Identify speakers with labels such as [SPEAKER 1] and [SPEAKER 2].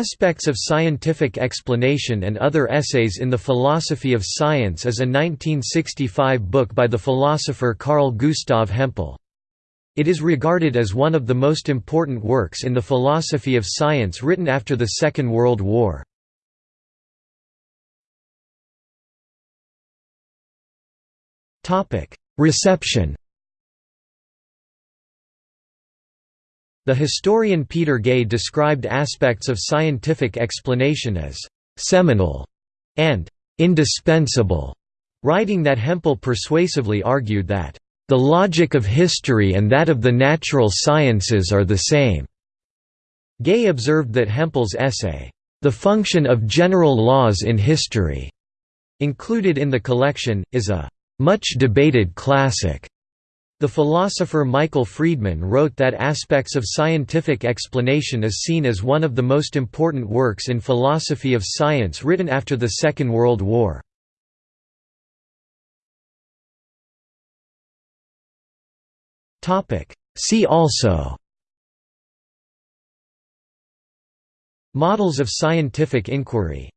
[SPEAKER 1] Aspects of Scientific Explanation and Other Essays in the Philosophy of Science is a 1965 book by the philosopher Carl Gustav Hempel. It is regarded as one of the most important works in the philosophy of science written after the Second World War. Reception The historian Peter Gay described aspects of scientific explanation as «seminal» and «indispensable», writing that Hempel persuasively argued that «the logic of history and that of the natural sciences are the same». Gay observed that Hempel's essay, «The Function of General Laws in History», included in the collection, is a «much debated classic» The philosopher Michael Friedman wrote that aspects of scientific explanation is seen as one of the most important works in philosophy of science written after the Second World War. See also Models of scientific inquiry